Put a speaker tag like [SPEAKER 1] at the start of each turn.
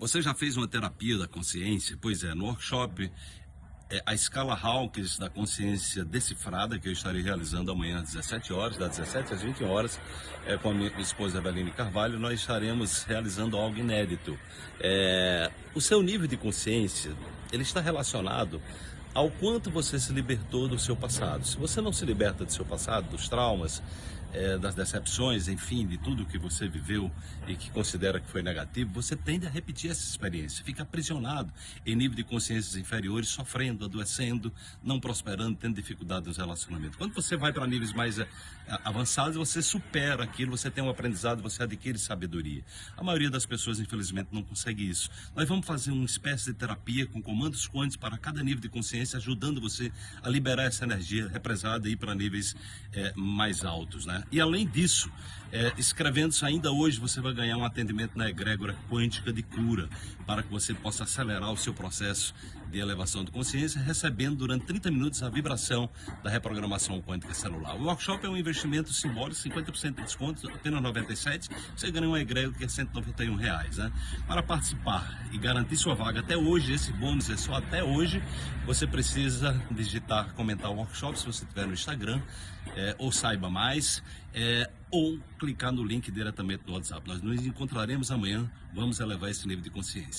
[SPEAKER 1] Você já fez uma terapia da consciência? Pois é, no workshop é, a escala Hawkins da consciência decifrada que eu estarei realizando amanhã às 17 horas, das 17 às 20 horas, é, com a minha esposa Eveline Carvalho, nós estaremos realizando algo inédito. É, o seu nível de consciência, ele está relacionado ao quanto você se libertou do seu passado. Se você não se liberta do seu passado, dos traumas, é, das decepções, enfim, de tudo que você viveu e que considera que foi negativo, você tende a repetir essa experiência, fica aprisionado em nível de consciências inferiores, sofrendo, adoecendo, não prosperando, tendo dificuldade nos relacionamentos. Quando você vai para níveis mais é, avançados, você supera aquilo, você tem um aprendizado, você adquire sabedoria. A maioria das pessoas, infelizmente, não consegue isso. Nós vamos fazer uma espécie de terapia com comandos quânticos para cada nível de consciência, ajudando você a liberar essa energia represada e ir para níveis é, mais altos, né? E além disso, é, escrevendo-se ainda hoje, você vai ganhar um atendimento na egrégora quântica de cura, para que você possa acelerar o seu processo de elevação de consciência, recebendo durante 30 minutos a vibração da reprogramação quântica celular. O workshop é um investimento simbólico, 50% de desconto, apenas 97, você ganha um egrégora que é 191 reais. Né? Para participar e garantir sua vaga até hoje, esse bônus é só até hoje, você precisa digitar, comentar o workshop se você estiver no Instagram, é, ou saiba mais, é, ou clicar no link diretamente do WhatsApp. Nós nos encontraremos amanhã, vamos elevar esse nível de consciência.